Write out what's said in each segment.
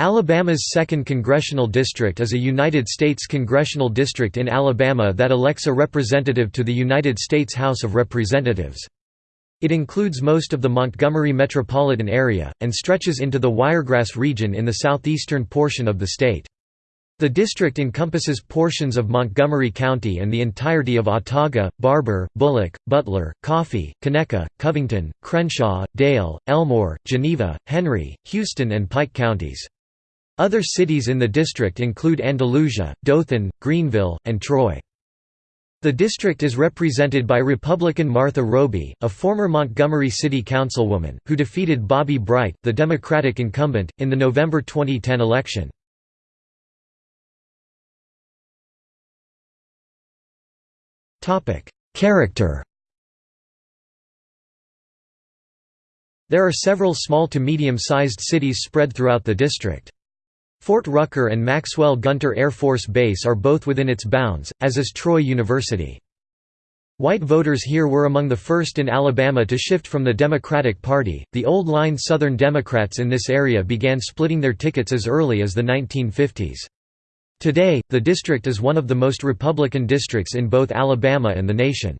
Alabama's 2nd Congressional District is a United States congressional district in Alabama that elects a representative to the United States House of Representatives. It includes most of the Montgomery metropolitan area, and stretches into the Wiregrass region in the southeastern portion of the state. The district encompasses portions of Montgomery County and the entirety of Autauga, Barbour, Bullock, Butler, Coffee, Conecuh, Covington, Crenshaw, Dale, Elmore, Geneva, Henry, Houston and Pike counties. Other cities in the district include Andalusia, Dothan, Greenville, and Troy. The district is represented by Republican Martha Roby, a former Montgomery City Councilwoman, who defeated Bobby Bright, the Democratic incumbent, in the November 2010 election. Character There are several small to medium-sized cities spread throughout the district. Fort Rucker and Maxwell Gunter Air Force Base are both within its bounds, as is Troy University. White voters here were among the first in Alabama to shift from the Democratic Party. The old line Southern Democrats in this area began splitting their tickets as early as the 1950s. Today, the district is one of the most Republican districts in both Alabama and the nation.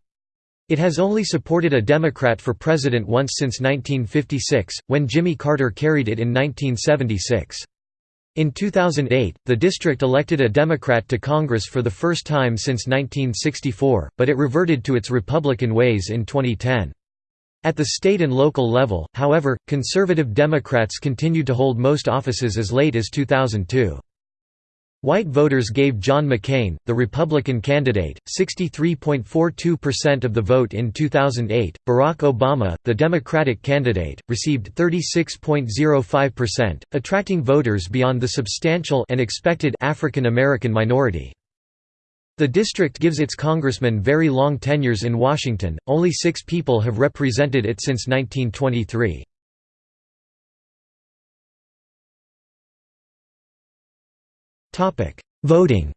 It has only supported a Democrat for president once since 1956, when Jimmy Carter carried it in 1976. In 2008, the district elected a Democrat to Congress for the first time since 1964, but it reverted to its Republican ways in 2010. At the state and local level, however, conservative Democrats continued to hold most offices as late as 2002. White voters gave John McCain, the Republican candidate, 63.42% of the vote in 2008. Barack Obama, the Democratic candidate, received 36.05%, attracting voters beyond the substantial and expected African American minority. The district gives its congressmen very long tenures in Washington, only six people have represented it since 1923. Topic: Voting.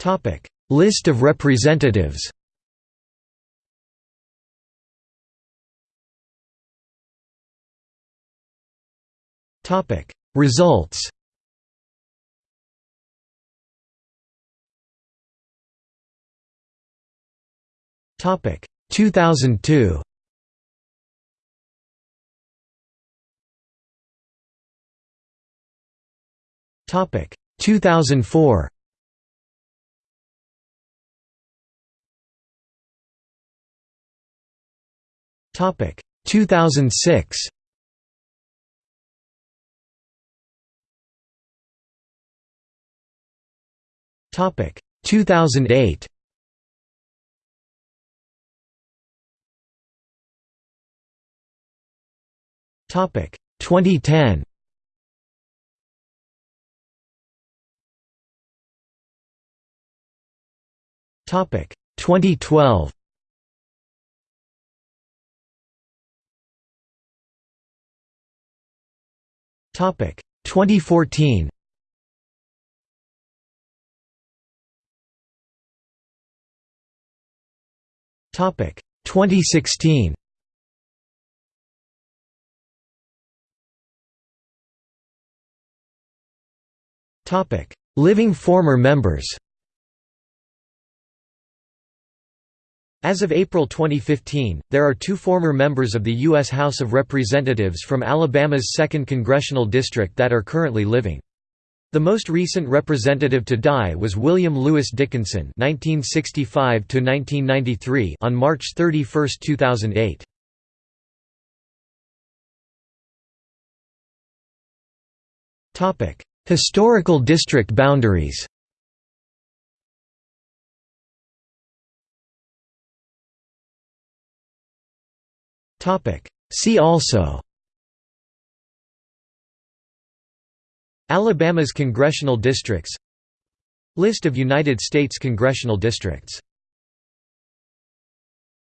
Topic: List of representatives. Topic: Results. Topic: 2002. Topic 2004. Topic 2006. Topic 2008. Topic 2010. Topic 2012. Topic 2014. Topic 2016. Topic Living former members As of April 2015, there are two former members of the U.S. House of Representatives from Alabama's 2nd Congressional District that are currently living. The most recent representative to die was William Louis Dickinson (1965–1993) on March 31, 2008. Topic: Historical district boundaries. See also. Alabama's congressional districts. List of United States congressional districts